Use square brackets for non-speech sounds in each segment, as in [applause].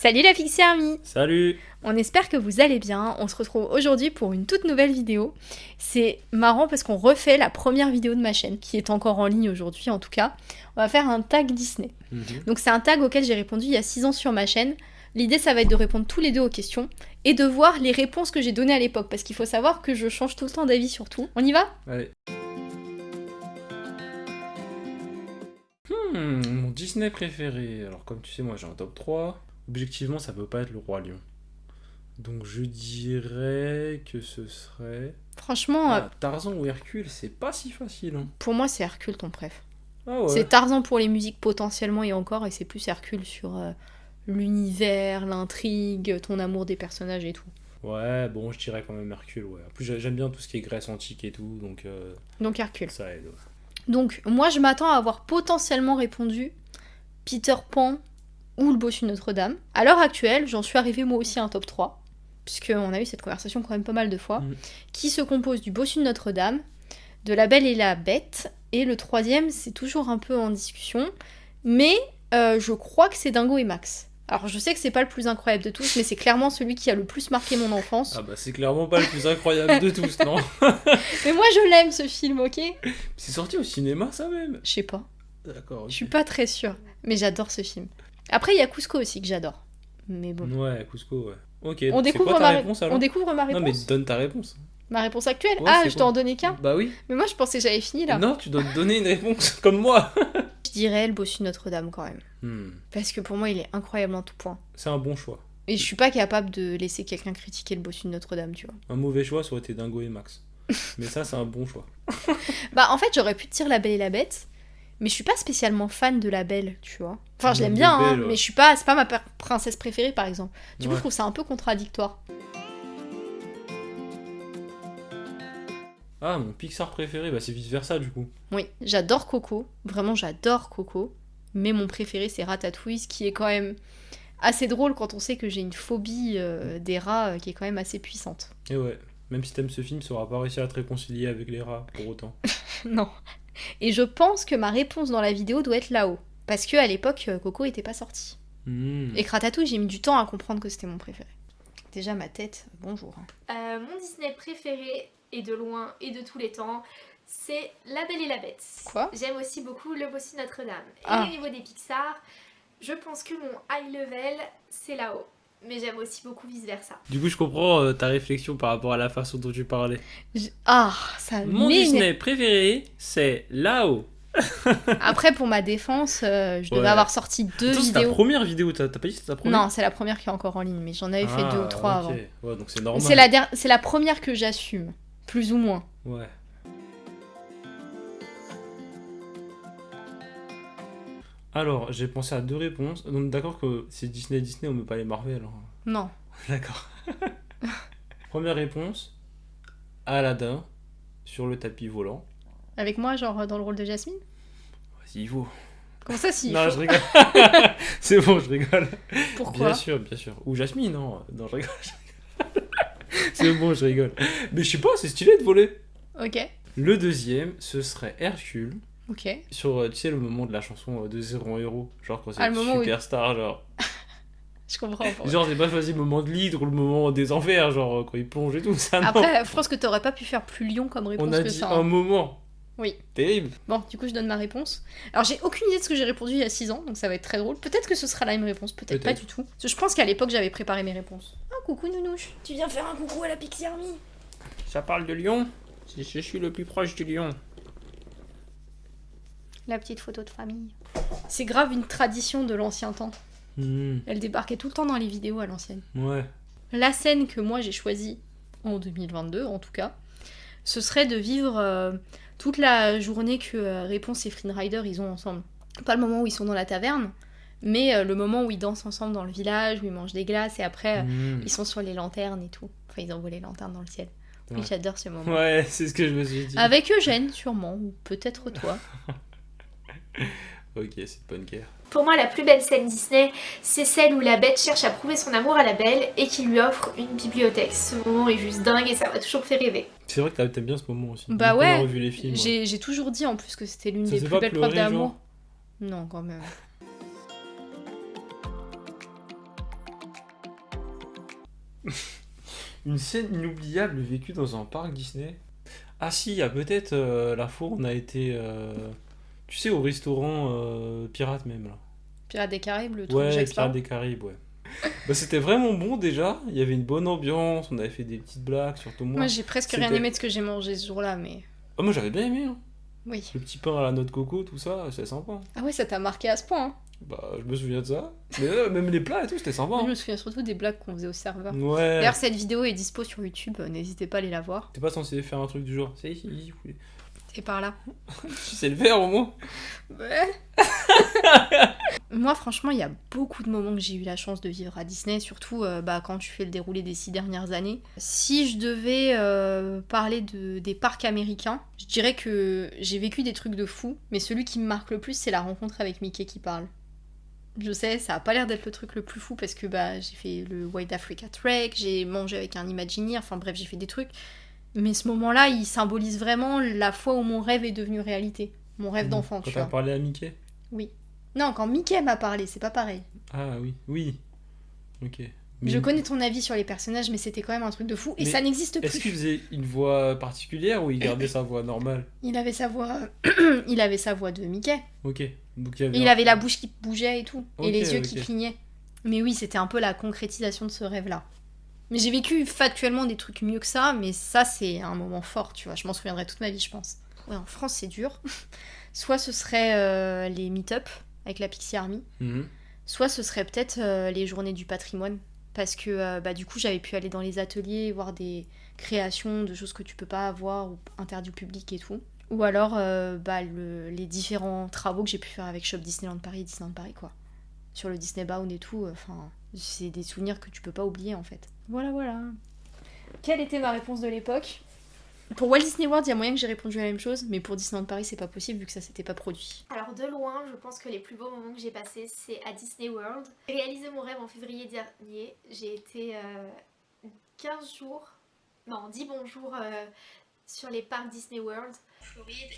Salut la Pixie Army Salut On espère que vous allez bien. On se retrouve aujourd'hui pour une toute nouvelle vidéo. C'est marrant parce qu'on refait la première vidéo de ma chaîne, qui est encore en ligne aujourd'hui en tout cas. On va faire un tag Disney. Mhm. Donc c'est un tag auquel j'ai répondu il y a 6 ans sur ma chaîne. L'idée ça va être de répondre tous les deux aux questions et de voir les réponses que j'ai données à l'époque parce qu'il faut savoir que je change tout le temps d'avis sur tout. On y va? Allez. Hmm, mon Disney préféré. Alors comme tu sais, moi j'ai un top 3. Objectivement, ça peut pas être le Roi Lion. Donc je dirais que ce serait... Franchement, euh, Ah, Tarzan ou Hercule, c'est pas si facile. Hein. pour moi c'est Hercule ton préf. Ah ouais. C'est Tarzan pour les musiques potentiellement et encore, et c'est plus Hercule sur euh, l'univers, l'intrigue, ton amour des personnages et tout. Ouais, bon, je dirais quand même Hercule, ouais. En plus, j'ai- j'aime bien tout ce qui est Grèce antique et tout, donc euh, Donc Hercule. ça aide. ouais. Donc moi je m'attends à avoir potentiellement répondu Peter Pan ou le bossu Notre-Dame. À l'heure actuelle, j'en suis arrivée moi aussi à un top 3, puisqu'on a eu cette conversation quand même pas mal de fois, Mhm. qui se compose du bossu de Notre-Dame, de La Belle et la Bête, et le troisième c'est toujours un peu en discussion, mais euh, je crois que c'est Dingo et Max. Alors je sais que c'est pas le plus incroyable de tous, mais c'est clairement celui qui a le plus marqué mon enfance. Ah bah c'est clairement pas le plus incroyable de tous, non [laughs] [laughs] Mais moi je l'aime ce film, ok? C'est sorti au cinéma ça même? Je sais pas. D'accord. Je suis pas très sûre, mais j'adore ce film. Après, il y a Cusco aussi que j'adore. Mais bon. Ouais, Cusco, ouais. Ok, On découvre, quoi ta ma... réponse alors? on découvre ma réponse Non mais donne ta réponse. Ma réponse actuelle? Ouais, Ah, je dois quoi en donner qu'un Bah oui. Mais moi, je pensais que j'avais fini là. Non, tu dois te donner une réponse [laughs] comme moi. Je dirais le bossu Notre-Dame quand même. Hmm, Parce que pour moi, il est incroyable en tout point. C'est un bon choix. Et je suis pas capable de laisser quelqu'un critiquer le bossu de Notre-Dame, tu vois. Un mauvais choix, ça aurait été Dingo et Max. [laughs] mais ça, c'est un bon choix. [laughs] Bah, en fait, j'aurais pu te dire La Belle et la Bête. Mais je suis pas spécialement fan de la Belle, tu vois. Enfin, je La l'aime bien, hein, Belle, ouais. mais je suis pas, c'est pas ma princesse préférée, par exemple. Du coup, Ouais. je trouve ça un peu contradictoire. Ah, mon Pixar préféré, bah c'est vice versa du coup. Oui, j'adore Coco, vraiment j'adore Coco, mais mon préféré c'est Ratatouille, ce qui est quand même assez drôle quand on sait que j'ai une phobie euh, des rats euh, qui est quand même assez puissante. Et ouais, même si t'aimes ce film, ça aura pas réussi à te réconcilier avec les rats pour autant. [laughs] non. Et je pense que ma réponse dans la vidéo doit être là-haut, parce que à l'époque euh, Coco était pas sorti. Hmm. Et que Ratatouille, j'ai mis du temps à comprendre que c'était mon préféré. Déjà ma tête, bonjour. Euh, mon Disney préféré, et de loin et de tous les temps, c'est La Belle et la Bête. Quoi? J'aime aussi beaucoup Le Bossu Notre-Dame. Et Ah. au niveau des Pixar, je pense que mon high level, c'est là-haut. Mais j'aime aussi beaucoup vice-versa. Du coup, je comprends euh, ta réflexion par rapport à la façon dont tu parlais. Ah, ça Mon. Disney préféré, c'est là-haut. [laughs] Après, pour ma défense, euh, je devais Ouais. avoir sorti deux Attends, c'est ta vidéos. première vidéo, t'as pas dit que c'était ta première? Non, c'est la première qui est encore en ligne, mais j'en avais fait Ah, deux ou trois ok. avant. Ouais, donc c'est normal. C'est la, der- c'est la première que j'assume, plus ou moins. Ouais. Alors, j'ai pensé à deux réponses. Donc, d'accord que c'est Disney, Disney, on met pas les Marvel. hein. Non. [laughs] D'accord. [laughs] Première réponse Aladdin sur le tapis volant. Avec moi, genre dans le rôle de Jasmine? Vas-y, il. Comment ça, si Non, je rigole. [laughs] c'est bon, je rigole. Pourquoi? Bien sûr, bien sûr. Ou Jasmine, non. Non, je rigole. je rigole. c'est bon, je rigole. Mais je sais pas, c'est stylé de voler. Ok. Le deuxième, ce serait Hercule. Ok. Sur, euh, tu sais, le moment de la chanson euh, de Zéro en héros. Genre quand c'est Ah, où superstar, genre. [laughs] Je comprends. pourquoi. Genre, j'ai pas choisi le moment de l'hydre ou le moment des enfers, genre euh, quand il plonge et tout. Ça, non. Après, je pense que t'aurais pas pu faire plus lion comme réponse On a que dit ça. un hein. moment. Oui. Terrible. Bon, du coup, je donne ma réponse. Alors, j'ai aucune idée de ce que j'ai répondu il y a 6 ans, donc ça va être très drôle. Peut-être que ce sera la même réponse, peut-être pas du tout. Parce que je pense qu'à l'époque, j'avais préparé mes réponses. Ah, coucou Nounouche. Tu viens faire un coucou à la Pixie Army Ça parle de lion Je je suis le plus proche du lion. La petite photo de famille. C'est grave une tradition de l'ancien temps. Hmm, Elle débarquait tout le temps dans les vidéos à l'ancienne. Ouais. La scène que moi j'ai choisie, en 2022 en tout cas, ce serait de vivre euh, toute la journée que euh, Réponse et Flynn Rider ils ont ensemble. Pas le moment où ils sont dans la taverne, mais euh, le moment où ils dansent ensemble dans le village, où ils mangent des glaces et après euh, Hmm. ils sont sur les lanternes et tout. Enfin, ils envoient les lanternes dans le ciel. Oui, Ouais. j'adore ce moment. Ouais, c'est ce que je me suis dit. Avec Eugène, sûrement, ou peut-être toi. [laughs] [laughs] Ok, c'est bonne guerre. Pour moi, la plus belle scène Disney, c'est celle où la bête cherche à prouver son amour à la belle et qui lui offre une bibliothèque. Ce moment est juste dingue et ça m'a toujours fait rêver. C'est vrai que t'aimes bien ce moment aussi. Bah ouais, revu les films. ouais. J'ai toujours dit en plus que c'était l'une des plus belles preuves d'amour. Non, quand même. [laughs] Une scène inoubliable vécue dans un parc Disney? Ah si, il y a peut-être euh, la fois où on a été, euh, tu sais, au restaurant euh, pirate même là. Pirates des Caraïbes, le truc Ouais. Pirates des Caraïbes, ouais. [laughs] bah, c'était vraiment bon déjà. Il y avait une bonne ambiance. On avait fait des petites blagues, surtout moi. Moi, j'ai presque rien aimé de ce que j'ai mangé ce jour-là, mais Ah, moi j'avais bien aimé. hein. oui. Le petit pain à la noix de coco, tout ça, c'est sympa. Ah ouais, ça t'a marqué à ce point. hein. Bah, je me souviens de ça. Mais euh, même les plats et tout, c'était sympa. Je hein. me souviens surtout des blagues qu'on faisait au serveur. Ouais. D'ailleurs, cette vidéo est dispo sur YouTube, euh, n'hésitez pas à aller la voir. T'es pas censé faire un truc du genre. C'est ici, oui. C'est par là. Tu sais le faire au moins. [laughs] Moi, franchement, il y a beaucoup de moments que j'ai eu la chance de vivre à Disney, surtout euh, bah, quand tu fais le déroulé des six dernières années. Si je devais euh, parler de, des parcs américains, je dirais que j'ai vécu des trucs de fou, mais celui qui me marque le plus, c'est la rencontre avec Mickey qui parle. Je sais, ça a pas l'air d'être le truc le plus fou parce que bah, j'ai fait le White Africa Trek, j'ai mangé avec un Imagineer, enfin bref, j'ai fait des trucs. Mais ce moment-là, il symbolise vraiment la fois où mon rêve est devenu réalité. Mon rêve d'enfant, Quand tu t'as vois. parlé à Mickey Non, quand Mickey m'a parlé, c'est pas pareil. Ah oui, oui. Ok. Je Mais connais ton avis sur les personnages, mais c'était quand même un truc de fou. Et Mais ça n'existe Est-ce qu'il plus. faisait une voix particulière ou il gardait sa voix normale Il avait sa voix, [clears throat] il avait sa voix de Mickey. Ok. Donc il avait. Et il un- avait la bouche qui bougeait et tout, et les yeux qui clignaient. Mais oui, c'était un peu la concrétisation de ce rêve-là. Mais j'ai vécu factuellement des trucs mieux que ça, mais ça c'est un moment fort, tu vois. Je m'en souviendrai toute ma vie, je pense. Ouais, en France c'est dur. [laughs] Soit ce serait euh, les meet-up avec la Pixie Army, Mhm. soit ce serait peut-être euh, les journées du patrimoine. Parce que euh, bah, du coup, j'avais pu aller dans les ateliers, voir des créations de choses que tu peux pas avoir ou interdites au public et tout. Ou alors bah, le- les différents travaux que j'ai pu faire avec Shop Disneyland Paris et Disneyland Paris, quoi. Sur le Disney Bound et tout, enfin, c'est des souvenirs que tu peux pas oublier en fait. Voilà, voilà. Quelle était ma réponse de l'époque? Pour Walt Disney World, il y a moyen que j'ai répondu à la même chose, mais pour Disneyland Paris, c'est pas possible vu que ça s'était pas produit. Alors de loin, je pense que les plus beaux moments que j'ai passés, c'est à Disney World. J'ai réalisé mon rêve en février dernier. J'ai été euh, 15 jours, non 10 bons jours euh, sur les parcs Disney World.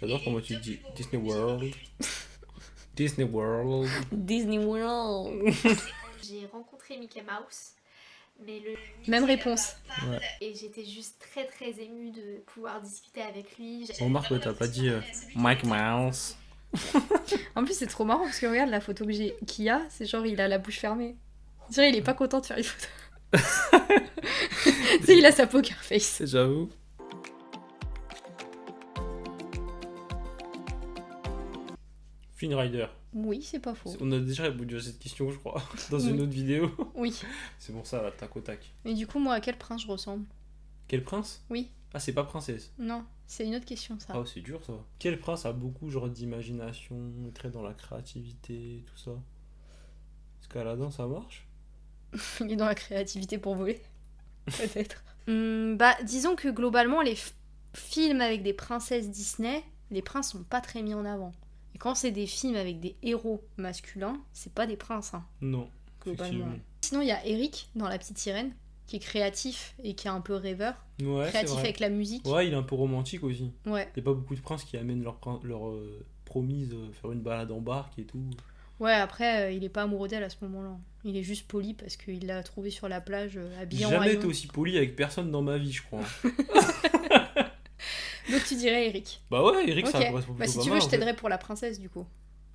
J'adore comment tu dis Disney World. Disney World. [laughs] Disney World [laughs] J'ai rencontré Mickey Mouse. Mais le Même réponse. Ouais. et j'étais juste très très émue de pouvoir discuter avec lui. J'ai- Remarque que t'as pas dit euh, Mike Mouse. [laughs] En plus, c'est trop marrant parce que regarde la photo que j'ai qu'il y a, c'est genre il a la bouche fermée. On dirait il est pas content de faire une photo. [laughs] tu sais, il a sa poker face. J'avoue. Flynn Rider. Oui, c'est pas faux. On a déjà répondu à cette question, je crois, [laughs] dans une autre vidéo. Oui. [laughs] C'est pour ça, là, tac au tac. Et du coup, moi, à quel prince je ressemble? Quel prince? Oui. Ah, c'est pas princesse. Non, c'est une autre question ça. Ah, c'est dur ça. Quel prince a beaucoup genre d'imagination, est très dans la créativité, tout ça? Est-ce qu'Aladin ça marche? [laughs] Il est dans la créativité pour voler. Peut-être. Hum, bah, disons que globalement, les films avec des princesses Disney, les princes sont pas très mis en avant. Quand c'est des films avec des héros masculins, c'est pas des princes, hein, Non, globalement. Sinon, il y a Eric dans La Petite Sirène, qui est créatif et qui est un peu rêveur. Ouais, créatif avec la musique. Ouais, il est un peu romantique aussi. Ouais. Il y a pas beaucoup de princes qui amènent leur, leur euh, promise euh, faire une balade en barque et tout. Ouais, après, euh, il est pas amoureux d'elle à ce moment-là. Il est juste poli parce qu'il l'a trouvée sur la plage euh, habillée en jamais été aussi poli avec personne dans ma vie, je crois. [laughs] Donc tu dirais Eric. bah ouais, Eric, ça Ok. correspond Bah plutôt si pas tu mal, veux, je en fait. t'aiderai pour la princesse du coup.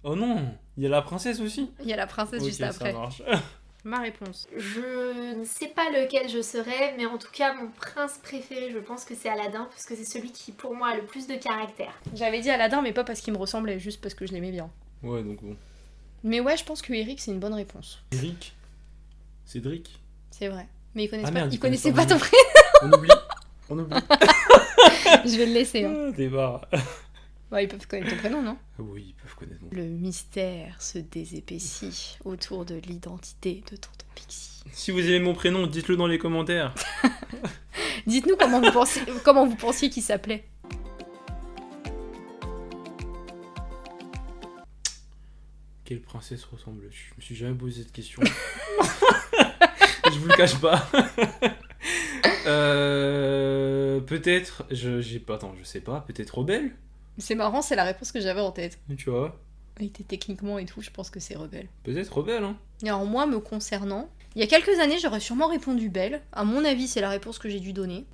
Oh non, il y a la princesse aussi Il y a la princesse juste ça après. marche. [laughs] Ma réponse. Je ne sais pas lequel je serais, mais en tout cas, mon prince préféré, je pense que c'est Aladdin, parce que c'est celui qui, pour moi, a le plus de caractère. J'avais dit Aladdin, mais pas parce qu'il me ressemblait, juste parce que je l'aimais bien. Ouais, donc bon. Mais ouais, je pense que Eric, c'est une bonne réponse. Eric? Cédric? C'est vrai. Mais il, connaissait Ah pas... merde, connaissait pas ton nom. On oublie On oublie prénom. [laughs] [laughs] je vais le laisser. Hein. Ah. [laughs] Ouais, ils peuvent connaître ton prénom, non? Oui, ils peuvent connaître mon Le mystère se désépaissit autour de l'identité de Tonton Pixie. Si vous aimez mon prénom, dites-le dans les commentaires. [laughs] Dites-nous comment vous pensiez, comment vous pensiez qu'il s'appelait. Quelle princesse ressemble-tu? Je me suis jamais posé cette question. je vous le cache pas. Euh, peut-être, je j'ai pas, attends, je sais pas, peut-être rebelle, C'est marrant, c'est la réponse que j'avais en tête. tu vois, techniquement et tout, je pense que c'est rebelle. peut-être rebelle, hein. Et alors moi, me concernant, il y a quelques années, j'aurais sûrement répondu belle. À mon avis, c'est la réponse que j'ai dû donner.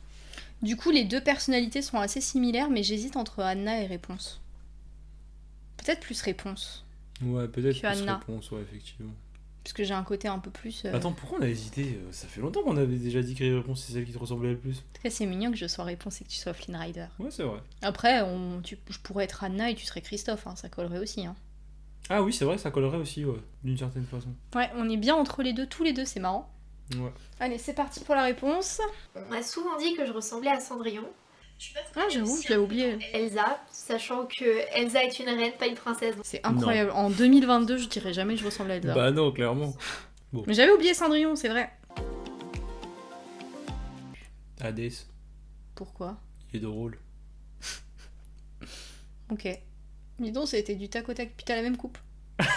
Du coup, les deux personnalités sont assez similaires, mais j'hésite entre Anna et Réponse. Peut-être plus Réponse, Ouais, peut-être plus Anna. réponse, ouais, effectivement. Parce que j'ai un côté un peu plus... euh, Attends, pourquoi on a hésité euh, Ça fait longtemps qu'on avait déjà dit que les réponses c'est celle qui te ressemblait le plus. En tout cas, c'est mignon que je sois Réponse et que tu sois Flynn Rider. Ouais, c'est vrai. Après, on, tu- je pourrais être Anna et tu serais Christophe, hein, ça collerait aussi. Hein. Ah oui, c'est vrai, ça collerait aussi, ouais, d'une certaine façon. Ouais, on est bien entre les deux, tous les deux, c'est marrant. Ouais. Allez, c'est parti pour la réponse. On m'a souvent dit que je ressemblais à Cendrillon. Ah, j'avoue, je l'avais oublié. Elsa, sachant que Elsa est une reine, pas une princesse. C'est incroyable. En 2022, je dirais jamais que je ressemble à Elsa. Bah non, clairement. [laughs] Mais j'avais oublié Cendrillon, c'est vrai. Hades, Pourquoi? Il est drôle. [laughs] Ok. Dis donc, ça a été du tac au tac, puis t'as la même coupe. [laughs]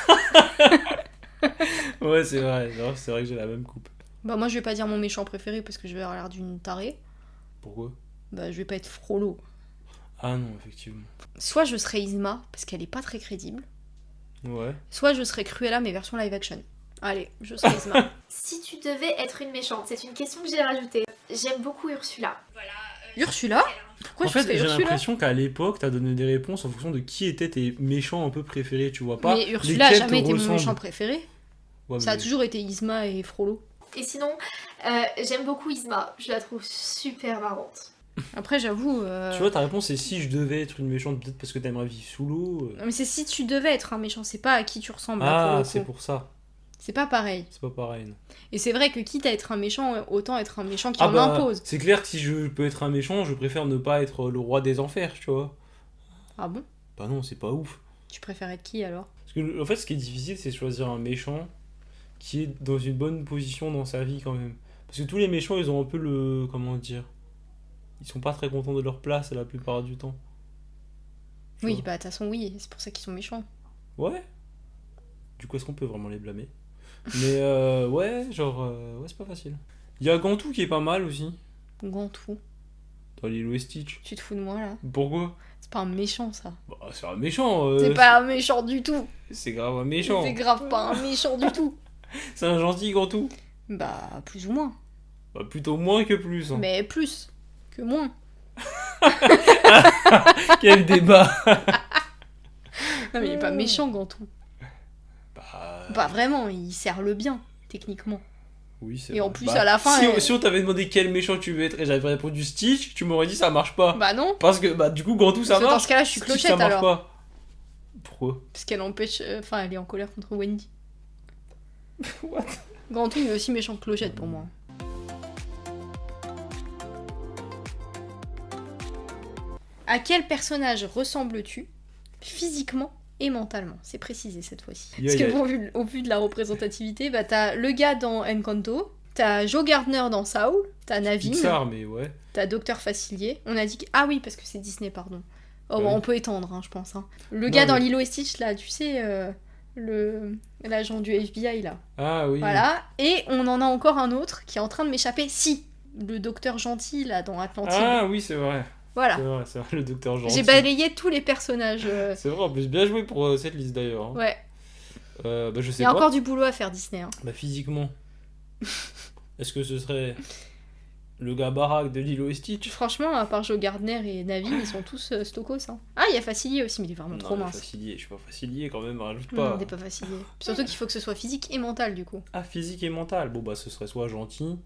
Ouais, c'est vrai, non, c'est vrai que j'ai la même coupe. Bah moi je vais pas dire mon méchant préféré parce que je vais avoir l'air d'une tarée. Pourquoi? Bah je vais pas être Frollo. Ah non, effectivement. Soit je serai Isma parce qu'elle est pas très crédible. Ouais. Soit je serai Cruella mais version live action. Allez, je serai Isma. [laughs] Si tu devais être une méchante, c'est une question que j'ai rajoutée. J'aime beaucoup Ursula. Ursula? Pourquoi en je fait, serais j'ai l'impression qu'à l'époque, t'as donné des réponses en fonction de qui étaient tes méchants un peu préférés, tu vois pas Mais Ursula a jamais été mon méchant préféré. Ouais, Ça a toujours été Isma et Frollo. Et sinon, euh, j'aime beaucoup Isma. Je la trouve super marrante. Après j'avoue... euh, Tu vois, ta réponse c'est si je devais être une méchante, peut-être parce que t'aimerais vivre sous l'eau. euh. Non, mais c'est si tu devais être un méchant, c'est pas à qui tu ressembles. Ah, c'est pour ça. C'est pas pareil. C'est pas pareil. non. Et c'est vrai que quitte à être un méchant, autant être un méchant qui Ah en bah, impose. c'est clair que si je peux être un méchant, je préfère ne pas être le roi des enfers, tu vois. Ah bon? Bah non, c'est pas ouf. Tu préfères être qui alors? Parce que en fait, ce qui est difficile, c'est choisir un méchant qui est dans une bonne position dans sa vie quand même. Parce que tous les méchants, ils ont un peu le. Comment dire Ils sont pas très contents de leur place la plupart du temps. Tu Oui, bah de toute façon oui, c'est pour ça qu'ils sont méchants. Ouais. Du coup, est-ce qu'on peut vraiment les blâmer? Mais euh, ouais, genre. euh, ouais, c'est pas facile. Il y a Gantou qui est pas mal aussi. Gantou. Dans Lilo et Stitch. Tu te fous de moi là? Pourquoi? C'est pas un méchant ça. Bah, c'est un méchant. euh, c'est pas un méchant du tout. C'est grave un méchant. C'est grave pas un méchant du tout. [laughs] C'est un gentil Gantou? Bah plus ou moins. Bah, plutôt moins que plus. hein. Mais plus que moins. [laughs] Quel débat Non mais il est pas méchant Gantou. Bah. Bah vraiment, il sert le bien, techniquement. Oui, c'est Et en plus, Bah, à la fin, Si, elle- si on t'avait demandé quel méchant tu veux être et j'avais répondu Stitch, tu m'aurais dit ça marche pas. Bah non. Parce que bah du coup Gantou ça Parce que dans marche. ce cas-là, je suis Stitch, ça clochette marche alors. pas. Pourquoi? Parce qu'elle empêche. euh, Enfin, elle est en colère contre Wendy. [laughs] What? Gantou il est aussi méchant que clochette pour moi. À quel personnage ressembles-tu physiquement et mentalement? C'est précisé cette fois-ci. Yeah, Parce que yeah. bon, vu- au vu de la représentativité, bah t'as le gars dans Encanto, t'as Joe Gardner dans Saul, t'as Navin, Pixar, mais ouais. t'as Docteur Facilier. On a dit que... Ah oui, parce que c'est Disney, pardon. Oh, Ouais. bah, on peut étendre, hein, je pense. hein. Le Non, gars dans Lilo et Stitch, là, tu sais, euh, le l'agent du FBI, là. Ah oui. Voilà. Et on en a encore un autre qui est en train de m'échapper. Si Le docteur gentil, là, dans Atlantide. Ah oui, c'est vrai. Voilà. C'est vrai, c'est vrai, le docteur gentil. J'ai balayé tous les personnages. euh, C'est vrai, en plus bien joué pour euh, cette liste d'ailleurs. hein. Ouais. Euh, bah je Il sais y a pas. encore du boulot à faire, Disney. hein. Bah physiquement. [laughs] Est-ce que ce serait le gars baraque de Lilo et Stitch? Franchement, à part Joe Gardner et Navin, ils sont tous euh, stokos. hein. Ah, il y a Facilier aussi, mais il est vraiment trop Non, mais mince. Facilier, je suis pas facilier quand même, rajoute Non, pas. il est pas Facilier. Surtout qu'il faut que ce soit physique et mental, du coup. Ah, physique et mental. Bon, bah, ce serait soit gentil,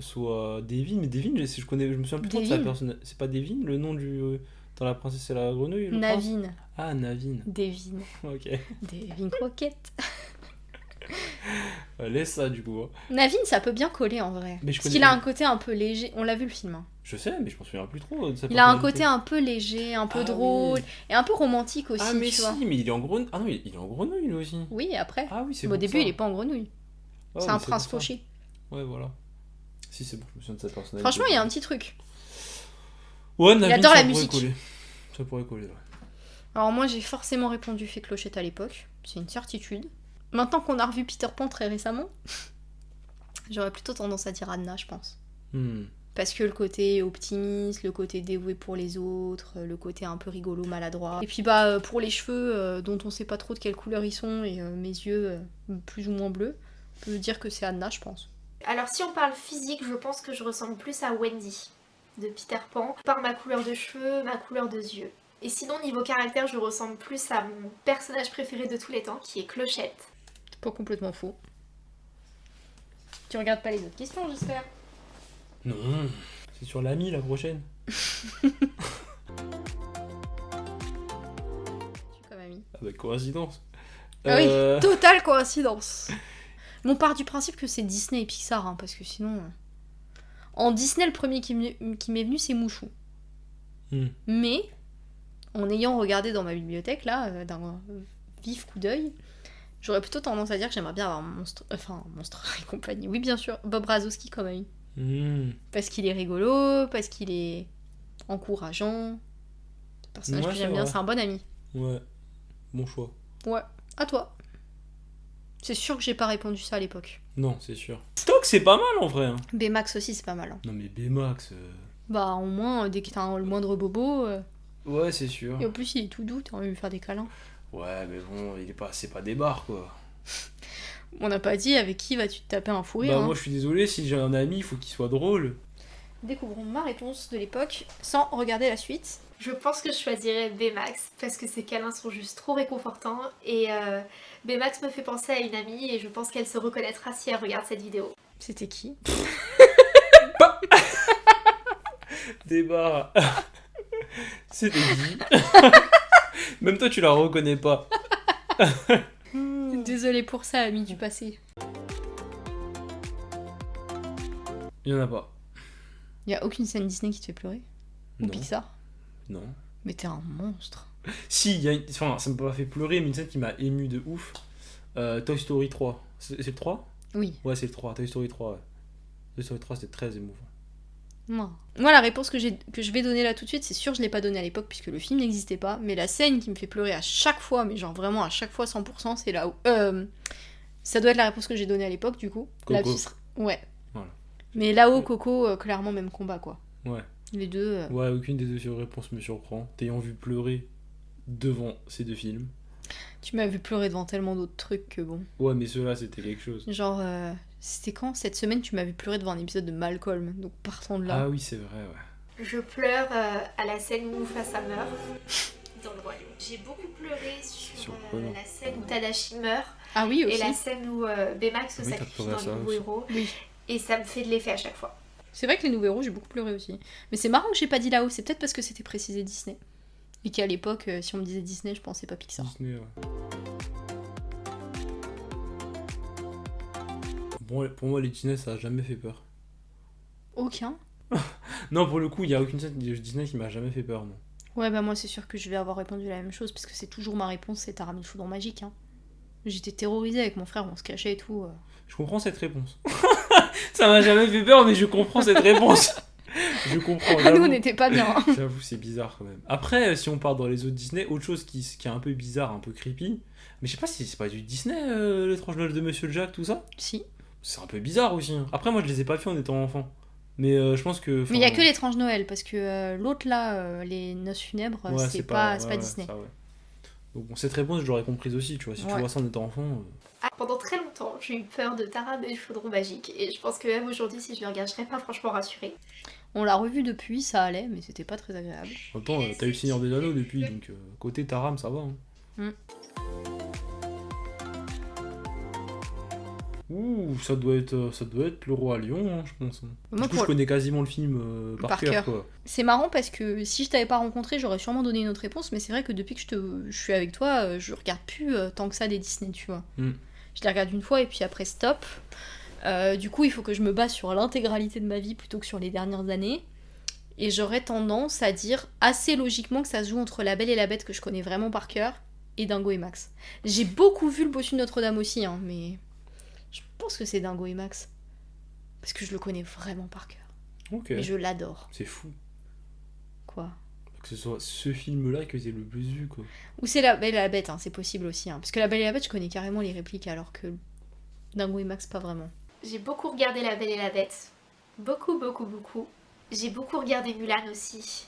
soit Devin. Mais Devin, je, je connais, je me souviens plus trop de sa personne. C'est pas Devin, le nom du. euh, dans La Princesse et la Grenouille le prince Navin. Ah, Navin. Devin. [laughs] Ok. Devin Croquette. [laughs] Laisse ça, du coup. hein. Navin, ça peut bien coller en vrai. Mais je Parce qu'il a un côté un peu léger. On l'a vu le film. hein. Je sais, mais je m'en souviens plus trop de Il a un côté un peu léger, un peu Ah drôle oui. et un peu romantique aussi, Ah, mais tu si, vois. mais il est en grenouille. Ah non, il est en grenouille, lui aussi. Oui, après. Ah oui, c'est Bon, au début, ça. il est pas en grenouille. Ah, c'est un prince fauché. Ouais, voilà. Si, c'est bon, je me souviens de sa personnalité. Franchement, il y a un petit truc. Ouais, adore ça la pourrait musique. coller. Ça pourrait coller, ouais. Alors moi, j'ai forcément répondu fait clochette à l'époque. c'est une certitude. Maintenant qu'on a revu Peter Pan très récemment, [laughs] j'aurais plutôt tendance à dire Anna, je pense. Hmm. Parce que le côté optimiste, le côté dévoué pour les autres, le côté un peu rigolo, maladroit. Et puis bah euh, pour les cheveux, euh, dont on sait pas trop de quelle couleur ils sont, et euh, mes yeux plus ou moins bleus, on peut dire que c'est Anna, je pense. Alors si on parle physique, je pense que je ressemble plus à Wendy de Peter Pan par ma couleur de cheveux, ma couleur de yeux. Et sinon niveau caractère, je ressemble plus à mon personnage préféré de tous les temps qui est Clochette. C'est pas complètement faux. Tu regardes pas les autres questions, j'espère Non, c'est sur l'ami la prochaine. [laughs] Tu comme ami. Ah bah coïncidence. Ah oui, Euh, totale coïncidence. [laughs] On part du principe que c'est Disney et Pixar, hein, parce que sinon... euh, En Disney, le premier qui m'est venu, c'est Mouchou. hmm. Mais, en ayant regardé dans ma bibliothèque, là, euh, d'un vif coup d'œil, j'aurais plutôt tendance à dire que j'aimerais bien avoir un monstre... Enfin, un monstre [laughs] et compagnie. Oui, bien sûr, Bob Razowski comme ami. Hmm. Parce qu'il est rigolo, parce qu'il est encourageant. Le personnage Ouais, que j'aime bien, c'est un bon ami. Ouais, bon choix. Ouais, à toi. C'est sûr que j'ai pas répondu ça à l'époque. Non, c'est sûr. Stock, c'est pas mal en vrai. hein. Baymax aussi, c'est pas mal. hein. Non mais Baymax. euh, Bah, au moins, euh, dès que t'as un- le moindre bobo, euh, Ouais, c'est sûr. et en plus, il est tout doux, t'as envie de lui faire des câlins. Ouais, mais bon, il est pas, c'est pas des bars quoi. On n'a pas dit avec qui vas-tu te taper un fou rire. bah hein. moi je suis désolé, si j'ai un ami, il faut qu'il soit drôle. Découvrons ma réponse de l'époque sans regarder la suite. Je pense que je choisirais Baymax parce que ses câlins sont juste trop réconfortants et euh, Baymax me fait penser à une amie et je pense qu'elle se reconnaîtra si elle regarde cette vidéo. C'était qui? [laughs] Bars. [laughs] C'était dit. [laughs] Même toi tu la reconnais pas. Désolée pour ça, ami du passé. Il y en a pas. Y a aucune scène Disney qui te fait pleurer? Ou. Pixar? Non. Mais t'es un monstre. Si, y a une... enfin, ça m'a pas fait pleurer, mais une scène qui m'a ému de ouf. Euh, Toy Story 3. C'est le 3 Oui. Ouais, c'est le 3. Toy Story 3. ouais. Toy Story 3, c'était très émouvant. Non. Moi, la réponse que, que je vais donner là tout de suite, c'est sûr, je l'ai pas donnée à l'époque puisque le film n'existait pas. Mais la scène qui me fait pleurer à chaque fois, mais genre vraiment à chaque fois 100%, c'est là où. Euh, ça doit être la réponse que j'ai donnée à l'époque, du coup. Coco. Ouais. Voilà. Mais là-haut. Coco, euh, clairement, même combat, quoi. Ouais. Les deux. euh, Ouais, aucune des deux réponses me surprend. T'ayant vu pleurer devant ces deux films. Tu m'as vu pleurer devant tellement d'autres trucs que bon. Ouais, mais ceux-là, c'était quelque chose. Genre, euh, c'était quand? Cette semaine, tu m'as vu pleurer devant un épisode de Malcolm. Donc partons de là. Ah oui, c'est vrai, ouais. Je pleure euh, à la scène où Mufasa meurt [laughs] dans le royaume. J'ai beaucoup pleuré sur, euh, la scène où Tadashi meurt Ah oui, aussi. et la scène où euh, Baymax se Oui, t'as sacrifie pleuré à dans ça les nouveaux aussi. héros Oui. et ça me fait de l'effet à chaque fois. C'est vrai que les nouveaux héros, j'ai beaucoup pleuré aussi. Mais c'est marrant que j'ai pas dit là-haut. C'est peut-être parce que c'était précisé Disney. Et qu'à l'époque, euh, si on me disait Disney, je pensais pas Pixar. Disney, ouais. Bon, pour moi, les Disney, ça a jamais fait peur. Aucun. [laughs] Non, pour le coup, il y a aucune scène de Disney qui m'a jamais fait peur, non. Ouais, bah moi, c'est sûr que je vais avoir répondu la même chose. Parce que c'est toujours ma réponse c'est Tara le foudre magique. Hein. J'étais terrorisée avec mon frère, on se cachait et tout. euh. Je comprends cette réponse. [laughs] ça m'a jamais fait peur, mais je comprends cette réponse. [laughs] je comprends. Ah, nous, on j'avoue. n'était pas bien. hein. J'avoue, c'est bizarre quand même. Après, si on part dans les autres Disney, autre chose qui, qui est un peu bizarre, un peu creepy, mais je sais pas si c'est pas du Disney, euh, l'étrange Noël de Monsieur Jack, tout ça? si. C'est un peu bizarre aussi. hein. Après, moi, je les ai pas fait en étant enfant. Mais euh, je pense que. Mais il y a que l'étrange Noël. Parce que euh, l'autre là, euh, les noces funèbres, ouais, c'est pas, c'est ouais, pas ouais, Disney. ça, ouais. Donc, bon, cette réponse, je l'aurais comprise aussi, tu vois. Si tu vois ça en étant enfant. euh, Ah, pendant très longtemps, j'ai eu peur de Tara et du chaudron magique et je pense que même aujourd'hui, si je le regarde, je serais pas franchement rassurée. On l'a revu depuis, ça allait, mais c'était pas très agréable. En même temps, euh, t'as eu le Seigneur des Anneaux depuis, donc euh, côté Taram, ça va. hein. Mm. Ouh, ça doit être, euh, ça doit être le roi Lion, hein, je pense. hein. Moi, du coup, je connais quasiment le film euh, par, Par cœur. C'est marrant parce que si je t'avais pas rencontré, j'aurais sûrement donné une autre réponse, mais c'est vrai que depuis que je, te... je suis avec toi, euh, je regarde plus tant que ça des Disney, tu vois. Mm. Je les regarde une fois et puis après stop. Euh, du coup, il faut que je me base sur l'intégralité de ma vie plutôt que sur les dernières années. Et j'aurais tendance à dire assez logiquement que ça se joue entre La Belle et la Bête que je connais vraiment par cœur et Dingo et Max. J'ai beaucoup vu le bossu de Notre-Dame aussi, hein, mais je pense que c'est Dingo et Max. Parce que je le connais vraiment par cœur. Ok. Et je l'adore. C'est fou. Quoi? Que ce soit ce film-là qui était le plus vu, quoi. Ou c'est La Belle et la Bête, hein, c'est possible aussi. hein. Parce que La Belle et la Bête, je connais carrément les répliques, alors que Dingo et Max, pas vraiment. J'ai beaucoup regardé La Belle et la Bête. Beaucoup, beaucoup, beaucoup. J'ai beaucoup regardé Mulan aussi.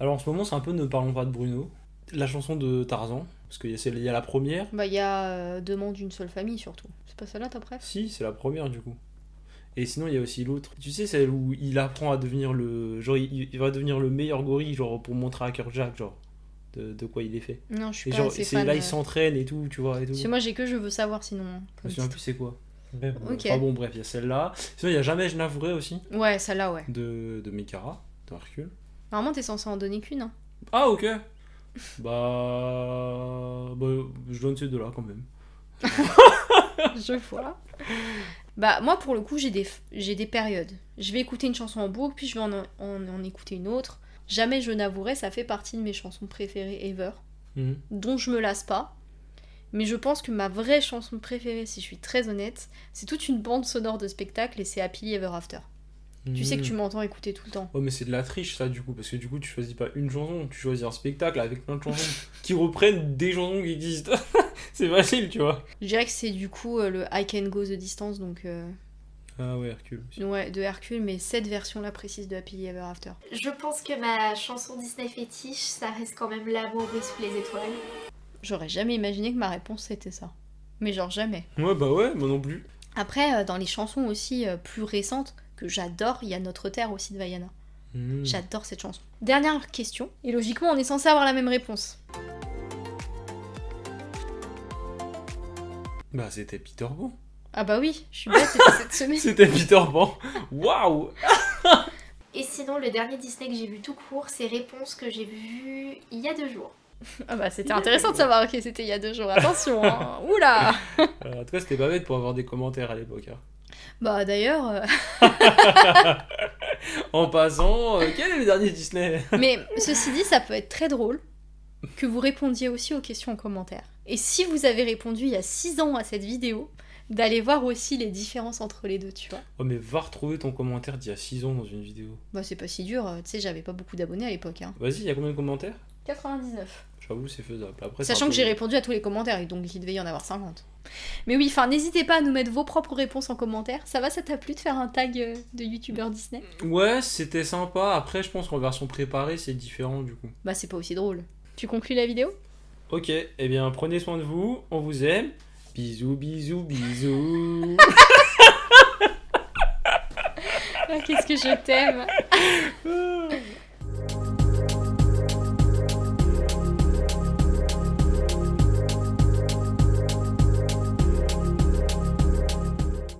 Alors en ce moment, c'est un peu Ne parlons pas de Bruno. La chanson de Tarzan, parce qu'il y, a celle- il y a la première. Bah, il y a euh, Demande d'une seule famille, surtout. C'est pas celle-là, ta préf? Si, c'est la première du coup. Et sinon, il y a aussi l'autre. Tu sais, celle où il apprend à devenir le. Genre, il, il va devenir le meilleur gorille, genre, pour montrer à Jack, genre, de, de quoi il est fait. Non, je suis Et pas genre, assez fan. là, euh. il s'entraîne et tout, tu vois, et tout. Parce que moi, j'ai que Je veux savoir, sinon. hein, Je me souviens plus c'est quoi. Euh. Enfin bon, bref, il y a celle-là. Sinon, il y a Jamais je n'avouerai aussi, Ouais, celle-là, ouais. de, de Mikara, de Hercule. Normalement, t'es censé en donner qu'une, hein. Ah, ok. Bah. Bah, je donne ces deux-là quand même. [laughs] je vois. Bah, moi, pour le coup, j'ai des, j'ai des périodes. Je vais écouter une chanson en boucle, puis je vais en, en, en écouter une autre. Jamais je n'avouerai, ça fait partie de mes chansons préférées ever, Mhm. dont je me lasse pas. Mais je pense que ma vraie chanson préférée, si je suis très honnête, c'est toute une bande sonore de spectacle et c'est Happily Ever After. Tu sais que tu Mhm. m'entends écouter tout le temps. Oh mais c'est de la triche ça du coup parce que du coup tu choisis pas une chanson, tu choisis un spectacle avec plein de chansons [laughs] qui reprennent des chansons qui existent. [laughs] c'est facile tu vois. Je dirais que c'est du coup euh, le I Can Go the Distance, donc euh, Ah ouais Hercule aussi. ouais, de Hercule, mais cette version-là précise de Happily Ever After. Je pense que ma chanson Disney fétiche, ça reste quand même L'amour sous les étoiles. J'aurais jamais imaginé que ma réponse c'était ça. Mais genre jamais. Ouais bah ouais moi non plus. Après, euh, dans les chansons aussi euh, plus récentes, que j'adore, il y a Notre Terre aussi de Vaiana. Mhm. J'adore cette chanson. Dernière question, et logiquement on est censé avoir la même réponse. Bah c'était Peter Pan. Ah bah oui, je suis bête, c'était cette semaine. [laughs] C'était Peter Pan. Waouh. [laughs] Et sinon, le dernier Disney que j'ai vu tout court, c'est Réponse que j'ai vu il y a deux jours. Ah bah c'était intéressant de savoir que c'était il y a deux jours, attention, hein. oula [laughs] Euh, en tout cas c'était pas bête pour avoir des commentaires à l'époque. hein. Bah d'ailleurs, euh, [laughs] En passant, euh, quel est le dernier Disney? Mais ceci dit, ça peut être très drôle que vous répondiez aussi aux questions en commentaire. Et si vous avez répondu il y a 6 ans à cette vidéo, d'aller voir aussi les différences entre les deux, tu vois. Oh mais va retrouver ton commentaire d'il y a 6 ans dans une vidéo. Bah c'est pas si dur, euh, tu sais, j'avais pas beaucoup d'abonnés à l'époque. Hein. Vas-y, il y a combien de commentaires? 99. J'avoue c'est faisable. Après, Sachant que peu- j'ai répondu à tous les commentaires, et donc il devait y en avoir 50. Mais oui, enfin, n'hésitez pas à nous mettre vos propres réponses en commentaire. Ça va, ça t'a plu de faire un tag euh, de youtubeur Disney? Ouais, c'était sympa. Après, je pense qu'en version préparée, c'est différent du coup. Bah c'est pas aussi drôle. Tu conclus la vidéo? Ok, eh bien, prenez soin de vous. On vous aime. Bisous, bisous, bisous. [laughs] Ah, Qu'est-ce que je t'aime? [laughs]